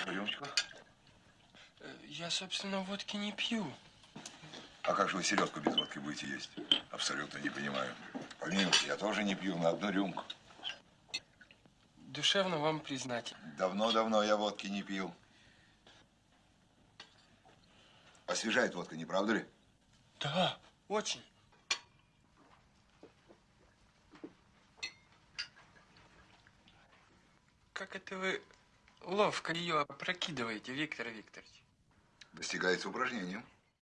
Вашу рюмочку. Э, Я, собственно, водки не пью. А как же вы селедку без водки будете есть? Абсолютно не понимаю. Помилуйте, я тоже не пью на одну рюмку. Душевно вам признателен. Давно-давно я водки не пил. Освежает водка, не правда ли? Да, очень. Как это вы ловко ее опрокидываете, Виктор Викторович? Достигается упражнением.